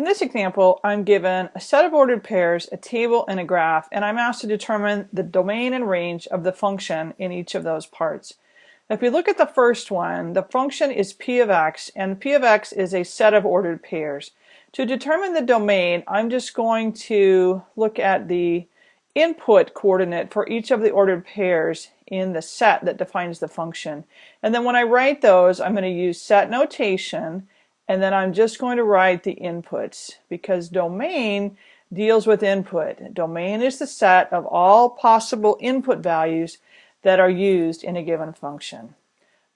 In this example, I'm given a set of ordered pairs, a table, and a graph, and I'm asked to determine the domain and range of the function in each of those parts. If we look at the first one, the function is p of x, and p of x is a set of ordered pairs. To determine the domain, I'm just going to look at the input coordinate for each of the ordered pairs in the set that defines the function. And then when I write those, I'm going to use set notation, and then I'm just going to write the inputs because domain deals with input. Domain is the set of all possible input values that are used in a given function.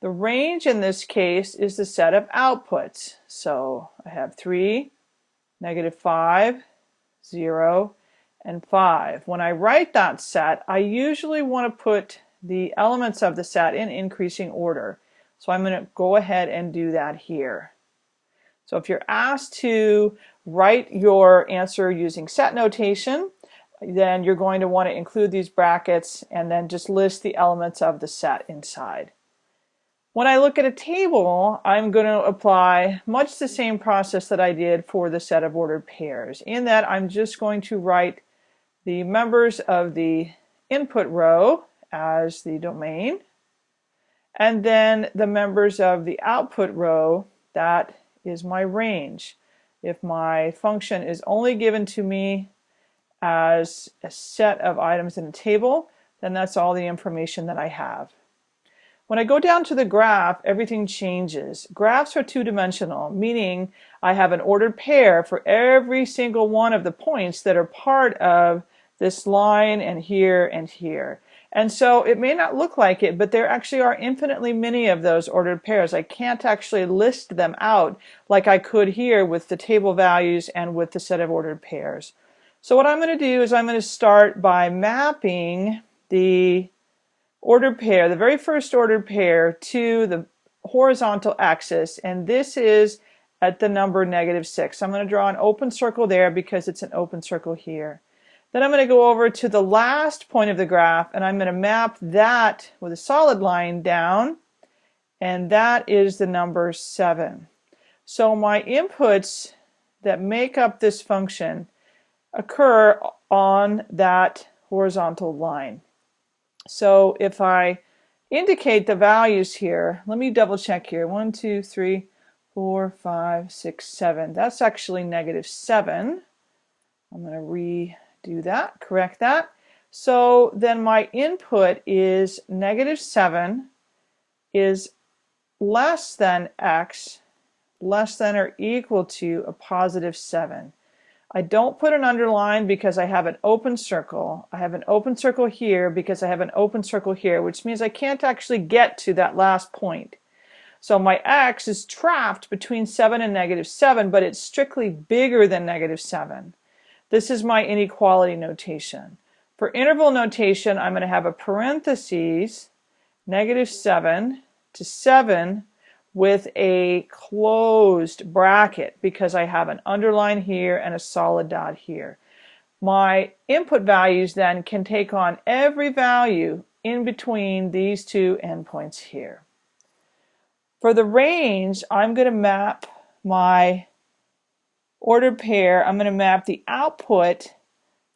The range in this case is the set of outputs. So I have 3, negative 5, 0, and 5. When I write that set, I usually want to put the elements of the set in increasing order. So I'm going to go ahead and do that here. So if you're asked to write your answer using set notation, then you're going to want to include these brackets and then just list the elements of the set inside. When I look at a table, I'm going to apply much the same process that I did for the set of ordered pairs. In that I'm just going to write the members of the input row as the domain and then the members of the output row that is my range. If my function is only given to me as a set of items in a table, then that's all the information that I have. When I go down to the graph, everything changes. Graphs are two-dimensional, meaning I have an ordered pair for every single one of the points that are part of this line and here and here. And so it may not look like it, but there actually are infinitely many of those ordered pairs. I can't actually list them out like I could here with the table values and with the set of ordered pairs. So what I'm going to do is I'm going to start by mapping the ordered pair, the very first ordered pair, to the horizontal axis. And this is at the number negative 6. I'm going to draw an open circle there because it's an open circle here. Then I'm going to go over to the last point of the graph and I'm going to map that with a solid line down and that is the number 7. So my inputs that make up this function occur on that horizontal line. So if I indicate the values here, let me double check here. 1, 2, 3, 4, 5, 6, 7. That's actually negative 7. I'm going to re do that, correct that. So then my input is negative 7 is less than x less than or equal to a positive 7. I don't put an underline because I have an open circle. I have an open circle here because I have an open circle here, which means I can't actually get to that last point. So my x is trapped between 7 and negative 7, but it's strictly bigger than negative 7. This is my inequality notation. For interval notation, I'm going to have a parentheses, negative 7 to 7 with a closed bracket because I have an underline here and a solid dot here. My input values then can take on every value in between these two endpoints here. For the range, I'm going to map my ordered pair, I'm going to map the output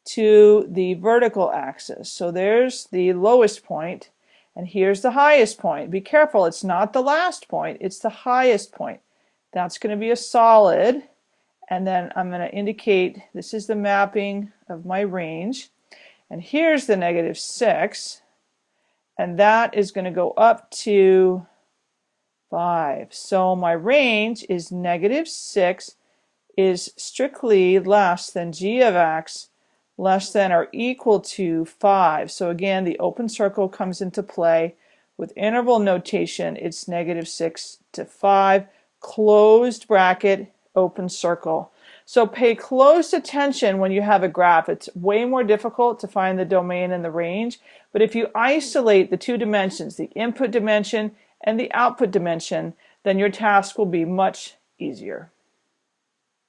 to the vertical axis. So there's the lowest point, and here's the highest point. Be careful, it's not the last point, it's the highest point. That's going to be a solid, and then I'm going to indicate this is the mapping of my range. And here's the negative 6, and that is going to go up to 5. So my range is negative 6 is strictly less than g of x less than or equal to 5. So again, the open circle comes into play. With interval notation, it's negative 6 to 5, closed bracket, open circle. So pay close attention when you have a graph. It's way more difficult to find the domain and the range, but if you isolate the two dimensions, the input dimension and the output dimension, then your task will be much easier.